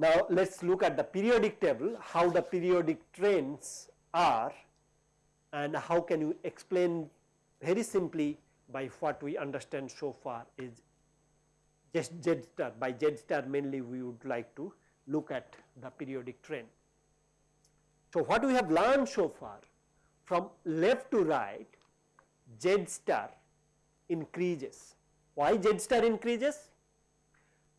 Now, let us look at the periodic table, how the periodic trends are and how can you explain very simply by what we understand so far is just Z star by Z star mainly we would like to look at the periodic trend. So, what we have learned so far from left to right Z star increases. Why Z star increases?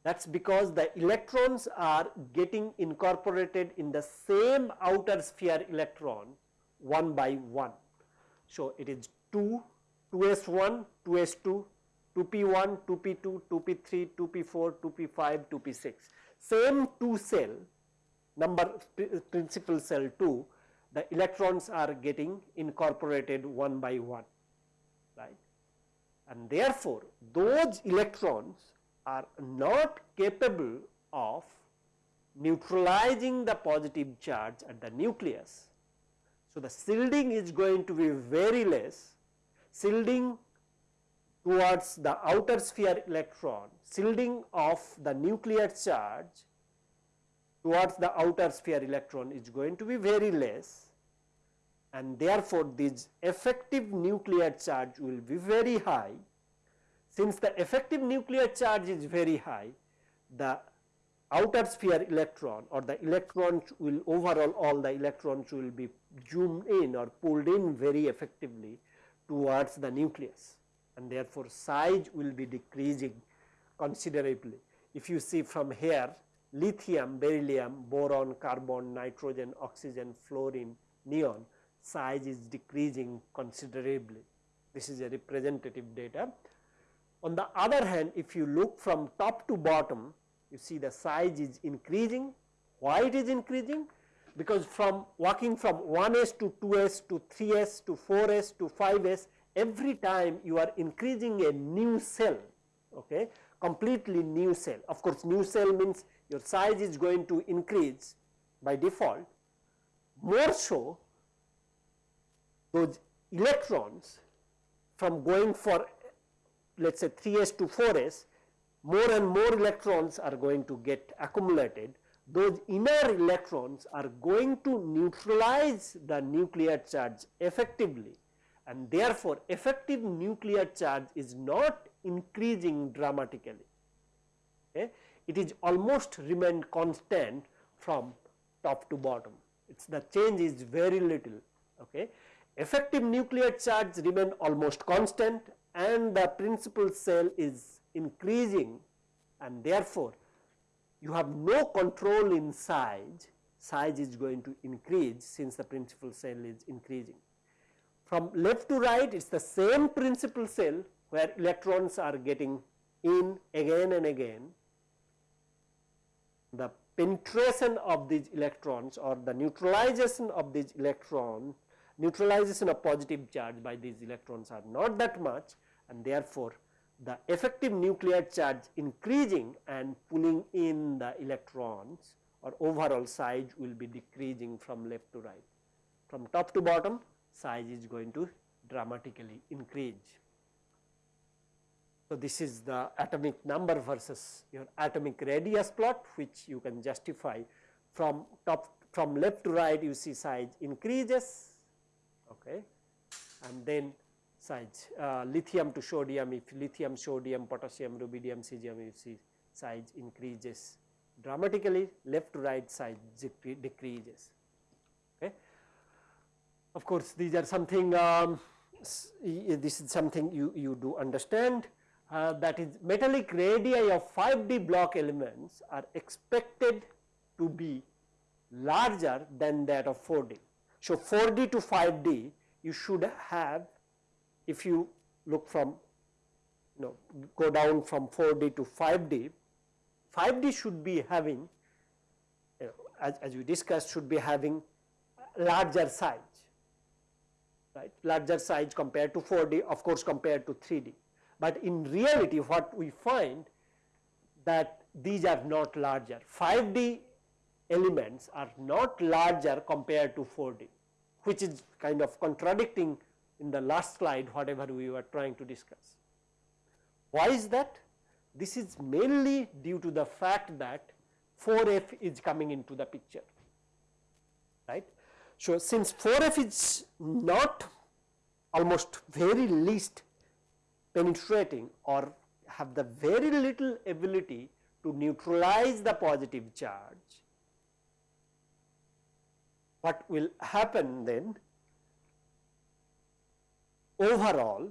that is because the electrons are getting incorporated in the same outer sphere electron one by one. So, it is 2, 2s1, 2s2, 2p1, 2p2, 2p3, 2p4, 2p5, 2p6. Same 2 cell number principal cell 2 the electrons are getting incorporated one by one right and therefore those electrons are not capable of neutralizing the positive charge at the nucleus. So, the shielding is going to be very less, shielding towards the outer sphere electron, shielding of the nuclear charge towards the outer sphere electron is going to be very less and therefore, this effective nuclear charge will be very high. Since the effective nuclear charge is very high, the outer sphere electron or the electrons will overall all the electrons will be zoomed in or pulled in very effectively towards the nucleus and therefore, size will be decreasing considerably. If you see from here lithium, beryllium, boron, carbon, nitrogen, oxygen, fluorine, neon size is decreasing considerably. This is a representative data on the other hand, if you look from top to bottom, you see the size is increasing. Why it is increasing? Because from walking from 1s to 2s to 3s to 4s to 5s, every time you are increasing a new cell, okay, completely new cell. Of course, new cell means your size is going to increase by default. More so, those electrons from going for let us say 3s to 4s, more and more electrons are going to get accumulated. Those inner electrons are going to neutralize the nuclear charge effectively and therefore, effective nuclear charge is not increasing dramatically. Okay. It is almost remained constant from top to bottom. It's the change is very little. Okay. Effective nuclear charge remain almost constant and the principal cell is increasing and therefore, you have no control in size, size is going to increase since the principal cell is increasing. From left to right it is the same principal cell where electrons are getting in again and again. The penetration of these electrons or the neutralization of these electrons neutralization of positive charge by these electrons are not that much and therefore, the effective nuclear charge increasing and pulling in the electrons or overall size will be decreasing from left to right. From top to bottom size is going to dramatically increase. So, this is the atomic number versus your atomic radius plot which you can justify from top from left to right you see size increases okay. And then size uh, lithium to sodium if lithium, sodium, potassium, rubidium, cesium you see size increases dramatically left to right size decreases. Of course, these are something um, this is something you, you do understand uh, that is metallic radii of 5D block elements are expected to be larger than that of 4D. So, 4D to 5D you should have if you look from you know go down from 4D to 5D, 5D should be having you know, as, as we discussed should be having larger size right larger size compared to 4D of course compared to 3D. But in reality what we find that these are not larger. 5D elements are not larger compared to 4D, which is kind of contradicting in the last slide whatever we were trying to discuss. Why is that? This is mainly due to the fact that 4F is coming into the picture, right. So, since 4F is not almost very least penetrating or have the very little ability to neutralize the positive charge, what will happen then overall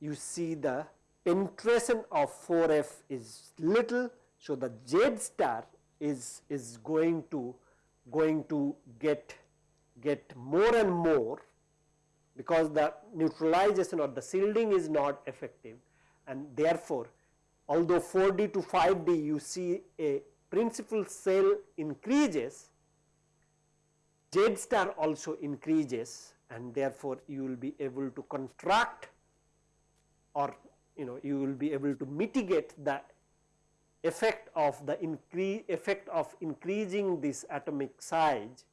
you see the penetration of 4f is little. So, the Z star is, is going to going to get get more and more because the neutralization or the shielding is not effective. And therefore, although 4D to 5D you see a principal cell increases, Z star also increases and therefore, you will be able to contract or you know you will be able to mitigate the effect of the increase effect of increasing this atomic size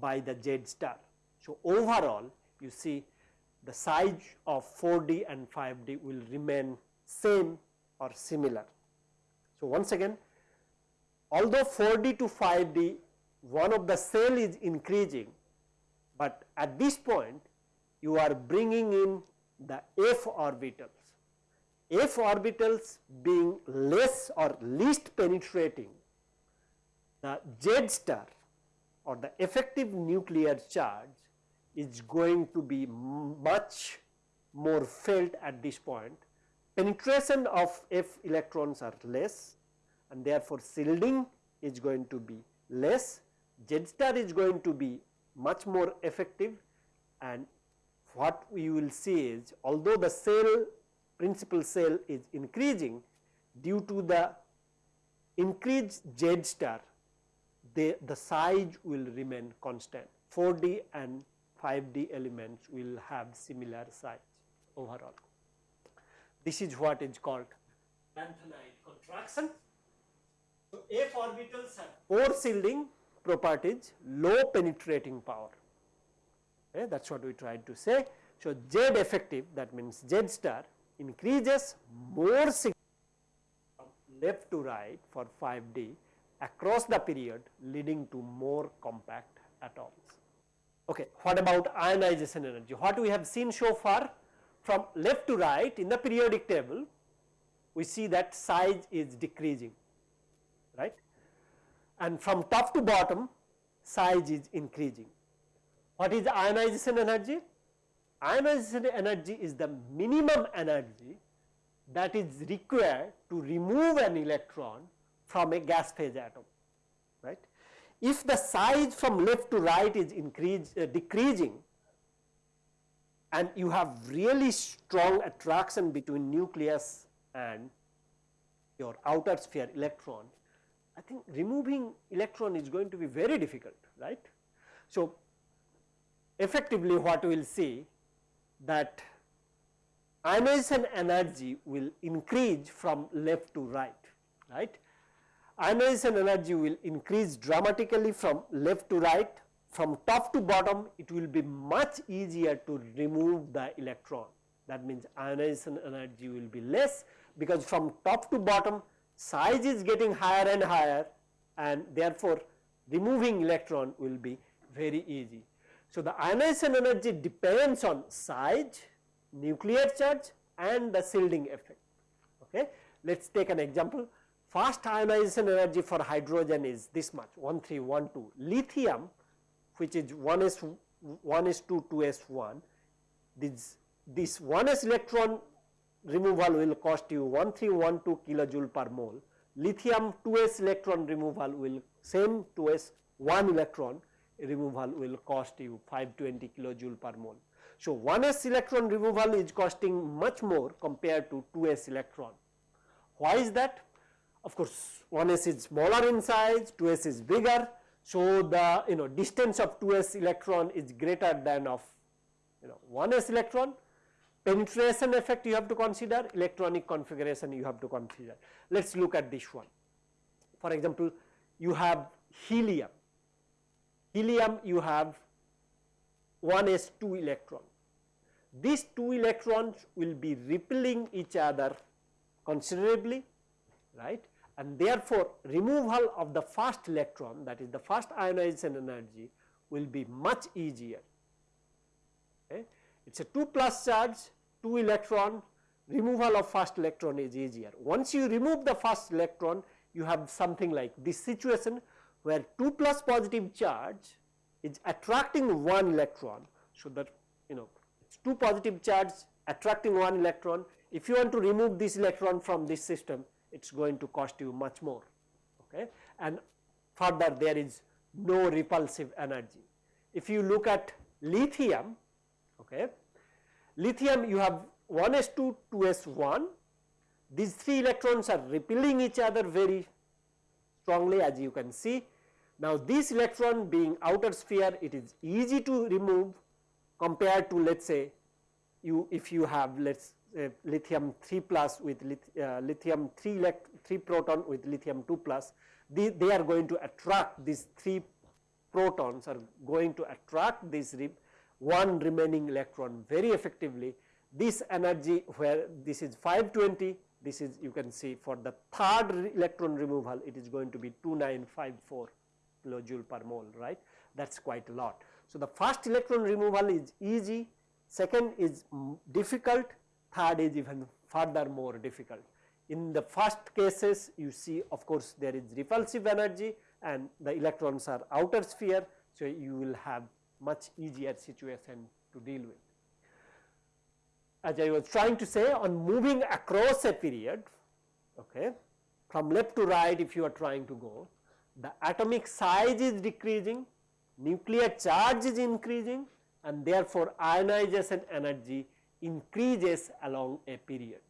by the Z star. So, overall you see the size of 4D and 5D will remain same or similar. So, once again although 4D to 5D one of the cell is increasing, but at this point you are bringing in the f orbitals. f orbitals being less or least penetrating, the Z star or the effective nuclear charge is going to be much more felt at this point. Penetration of F electrons are less and therefore shielding is going to be less, Z star is going to be much more effective and what we will see is although the cell principal cell is increasing due to the increased Z star the, the size will remain constant 4D and 5D elements will have similar size overall. This is what is called lanthanide contraction. So, F orbitals have poor shielding properties, low penetrating power. Eh, okay, that is what we tried to say. So, Z effective that means Z star increases more from left to right for 5D across the period leading to more compact atoms. Okay, what about ionization energy? What we have seen so far from left to right in the periodic table, we see that size is decreasing, right and from top to bottom size is increasing. What is ionization energy? Ionization energy is the minimum energy that is required to remove an electron from a gas phase atom, right. If the size from left to right is increase, uh, decreasing and you have really strong attraction between nucleus and your outer sphere electron, I think removing electron is going to be very difficult, right. So, effectively what we will see that ionization energy will increase from left to right, right. Ionization energy will increase dramatically from left to right, from top to bottom it will be much easier to remove the electron. That means ionization energy will be less because from top to bottom size is getting higher and higher and therefore, removing electron will be very easy. So, the ionization energy depends on size, nuclear charge and the shielding effect. Okay. Let us take an example. Fast ionization energy for hydrogen is this much 1312. Lithium which is 1s 1s2 2s1 this this 1s electron removal will cost you 1312 kilojoule per mole. Lithium 2s electron removal will same 2s 1 electron removal will cost you 520 kilojoule per mole. So, 1s electron removal is costing much more compared to 2s electron. Why is that? Of course, 1s is smaller in size, 2s is bigger. So, the you know distance of 2s electron is greater than of you know 1s electron penetration effect you have to consider, electronic configuration you have to consider. Let us look at this one. for example, you have helium, helium you have 1 s 2 electron. These two electrons will be repelling each other considerably right and therefore, removal of the first electron that is the first ionization energy will be much easier. Okay. It is a 2 plus charge 2 electron removal of first electron is easier. Once you remove the first electron you have something like this situation where 2 plus positive charge is attracting 1 electron. So, that you know it is 2 positive charge attracting 1 electron if you want to remove this electron from this system it is going to cost you much more okay and further there is no repulsive energy. If you look at lithium okay lithium you have 1s2 2s1 these 3 electrons are repelling each other very strongly as you can see. Now this electron being outer sphere it is easy to remove compared to let us say you if you have let us uh, lithium 3 plus with uh, lithium 3 elect 3 proton with lithium 2 plus they, they are going to attract these 3 protons are going to attract this re one remaining electron very effectively this energy where this is 520 this is you can see for the third electron removal it is going to be 2954 kilojoule per mole right that is quite a lot. So, the first electron removal is easy second is difficult third is even further more difficult. In the first cases you see of course there is repulsive energy and the electrons are outer sphere. So, you will have much easier situation to deal with. As I was trying to say on moving across a period okay, from left to right if you are trying to go the atomic size is decreasing, nuclear charge is increasing and therefore ionization energy increases along a period.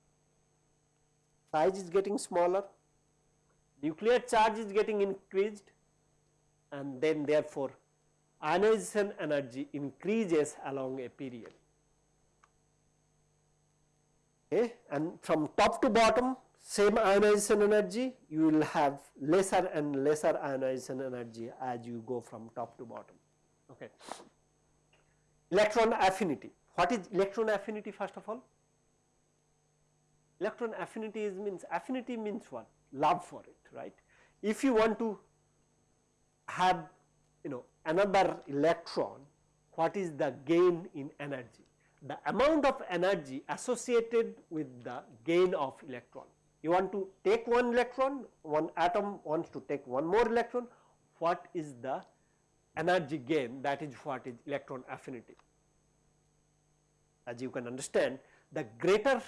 Size is getting smaller, nuclear charge is getting increased and then therefore ionization energy increases along a period. Okay. And from top to bottom same ionization energy you will have lesser and lesser ionization energy as you go from top to bottom. Okay. Electron affinity what is electron affinity first of all? Electron affinity is means affinity means what? Love for it, right? If you want to have you know another electron, what is the gain in energy? The amount of energy associated with the gain of electron. You want to take one electron, one atom wants to take one more electron, what is the energy gain that is what is electron affinity as you can understand the greater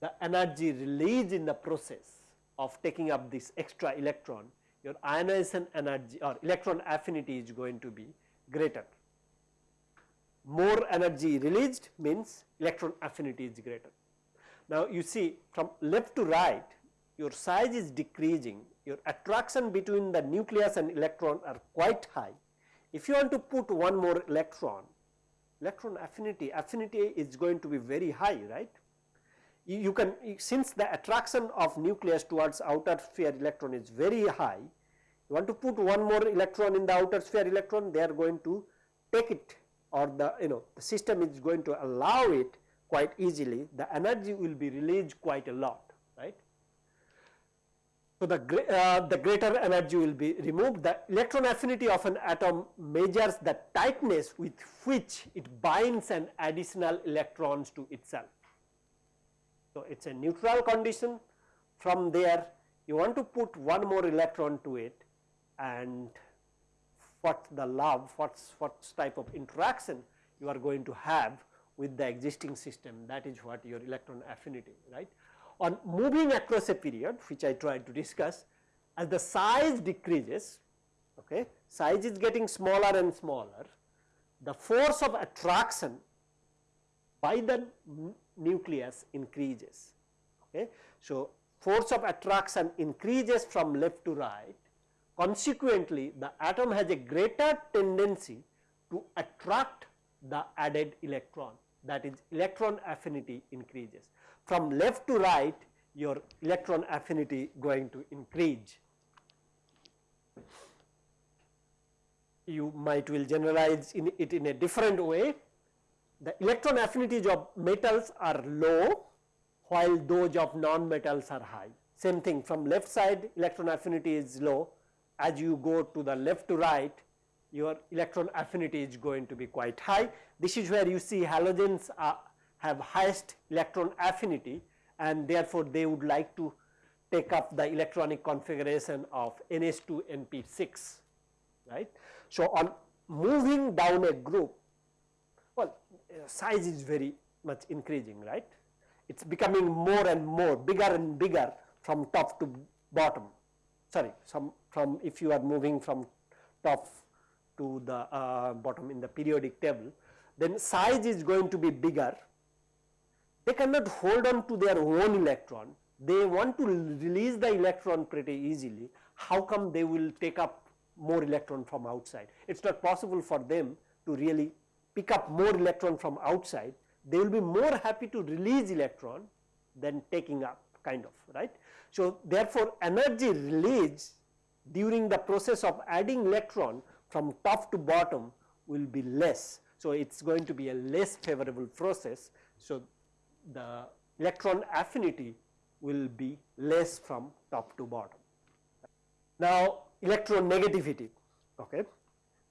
the energy released in the process of taking up this extra electron your ionization energy or electron affinity is going to be greater. More energy released means electron affinity is greater. Now, you see from left to right your size is decreasing your attraction between the nucleus and electron are quite high. If you want to put one more electron electron affinity, affinity is going to be very high, right. You, you can since the attraction of nucleus towards outer sphere electron is very high, you want to put one more electron in the outer sphere electron, they are going to take it or the you know the system is going to allow it quite easily, the energy will be released quite a lot. So, the, uh, the greater energy will be removed. The electron affinity of an atom measures the tightness with which it binds an additional electrons to itself. So, it is a neutral condition from there you want to put one more electron to it and what the love, what what type of interaction you are going to have with the existing system that is what your electron affinity right on moving across a period which I tried to discuss as the size decreases okay size is getting smaller and smaller the force of attraction by the nucleus increases okay. So force of attraction increases from left to right. Consequently the atom has a greater tendency to attract the added electron that is electron affinity increases from left to right your electron affinity going to increase. You might will generalize in it in a different way. The electron affinities of metals are low while those of non-metals are high. Same thing from left side electron affinity is low as you go to the left to right your electron affinity is going to be quite high. This is where you see halogens are, have highest electron affinity and therefore, they would like to take up the electronic configuration of NH2 NP6 right. So, on moving down a group well size is very much increasing right it is becoming more and more bigger and bigger from top to bottom sorry some from if you are moving from top to the uh, bottom in the periodic table then size is going to be bigger they cannot hold on to their own electron they want to release the electron pretty easily how come they will take up more electron from outside it is not possible for them to really pick up more electron from outside they will be more happy to release electron than taking up kind of right. So, therefore, energy release during the process of adding electron from top to bottom will be less. So, it is going to be a less favorable process. So, the electron affinity will be less from top to bottom. Now, electronegativity okay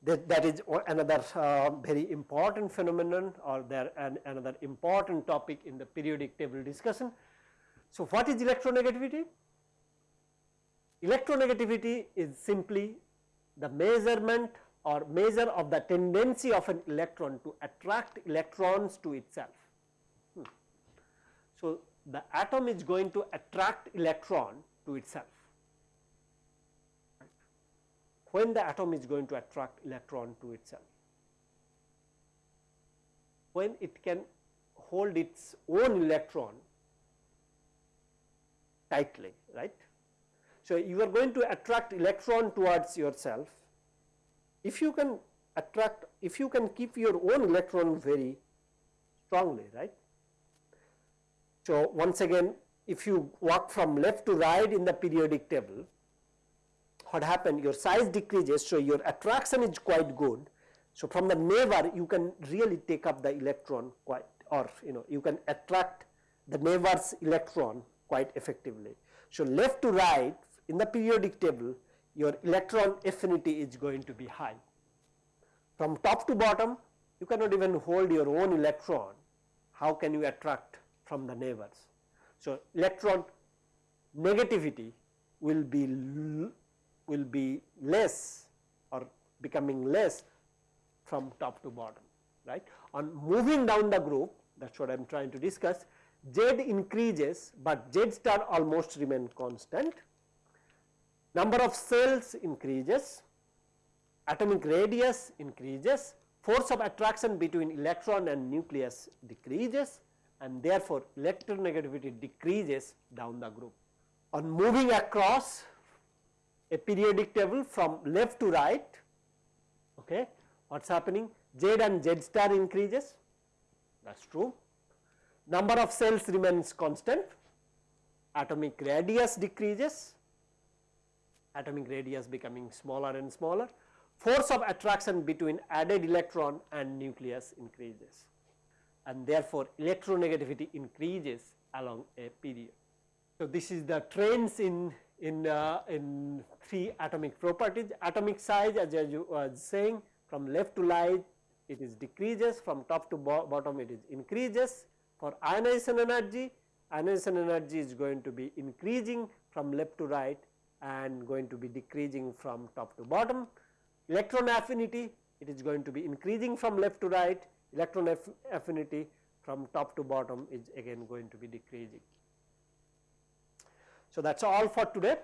that, that is another uh, very important phenomenon or there an, another important topic in the periodic table discussion. So, what is electronegativity? Electronegativity is simply the measurement or measure of the tendency of an electron to attract electrons to itself. So, the atom is going to attract electron to itself when the atom is going to attract electron to itself. When it can hold its own electron tightly, right. So, you are going to attract electron towards yourself. If you can attract, if you can keep your own electron very strongly, right. So, once again if you walk from left to right in the periodic table, what happened your size decreases so your attraction is quite good. So, from the neighbor you can really take up the electron quite or you know you can attract the neighbor's electron quite effectively. So, left to right in the periodic table your electron affinity is going to be high. From top to bottom you cannot even hold your own electron, how can you attract from the neighbors. So, electron negativity will be will be less or becoming less from top to bottom right. On moving down the group that is what I am trying to discuss Z increases, but Z star almost remain constant. Number of cells increases, atomic radius increases, force of attraction between electron and nucleus decreases and therefore, electronegativity decreases down the group. On moving across a periodic table from left to right okay what is happening? Z and Z star increases. That is true. Number of cells remains constant. Atomic radius decreases. Atomic radius becoming smaller and smaller. Force of attraction between added electron and nucleus increases and therefore electronegativity increases along a period. So, this is the trends in in, uh, in three atomic properties. Atomic size as I was saying from left to right it is decreases from top to bo bottom it is increases. For ionization energy, ionization energy is going to be increasing from left to right and going to be decreasing from top to bottom. Electron affinity it is going to be increasing from left to right, electron aff affinity from top to bottom is again going to be decreasing. So that is all for today.